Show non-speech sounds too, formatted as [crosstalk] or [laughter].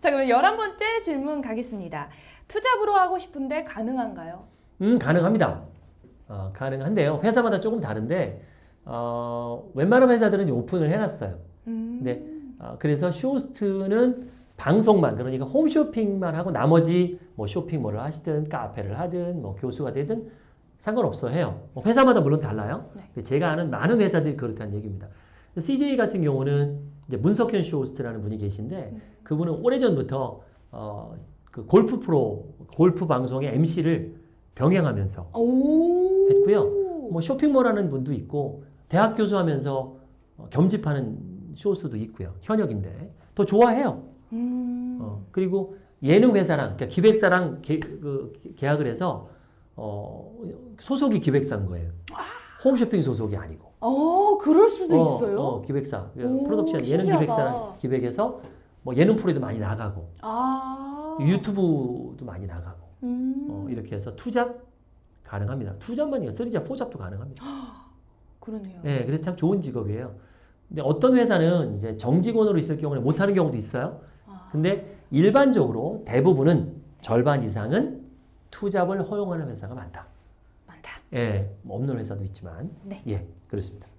자, 그럼 열한 번째 질문 가겠습니다. 투잡으로 하고 싶은데 가능한가요? 음, 가능합니다. 어, 가능한데요. 회사마다 조금 다른데 어, 웬만한 회사들은 오픈을 해놨어요. 음. 네. 어, 그래서 쇼호스트는 방송만 그러니까 홈쇼핑만 하고 나머지 뭐 쇼핑몰을 하시든 카페를 하든 뭐 교수가 되든 상관없어 해요. 뭐 회사마다 물론 달라요. 네. 제가 아는 많은 회사들이 그렇다는 얘기입니다. CJ 같은 경우는 이제 문석현 쇼호스트라는 분이 계신데 음. 그분은 오래전부터 어, 그 골프 프로 골프 방송의 MC를 병행하면서 오. 했고요. 뭐 쇼핑몰 하는 분도 있고 대학 교수하면서 어, 겸직하는 쇼호스트도 있고요. 현역인데 더 좋아해요. 음. 어, 그리고 예능 회사랑 그러니까 기획사랑 계, 그, 계약을 해서 어, 소속이 기획사인 거예요. 홈쇼핑 소속이 아니고. 어, 그럴 수도 어, 있어요. 어, 기획사, 오, 프로덕션 예능 신기하다. 기획사랑 기획해서 뭐 예능 프로에도 많이 나가고 아. 유튜브도 많이 나가고 음. 어, 이렇게 해서 투잡 가능합니다. 투잡만이 아니라 three job, four job도 가능합니다. [gasps] 그러네요. 네, 그래서 참 좋은 직업이에요. 근데 어떤 회사는 이제 정직원으로 있을 경우는 못하는 경우도 있어요. 아. 근데 일반적으로 대부분은 절반 이상은 투잡을 허용하는 회사가 많다. 예, 뭐 없는 회사도 있지만. 네. 예, 그렇습니다.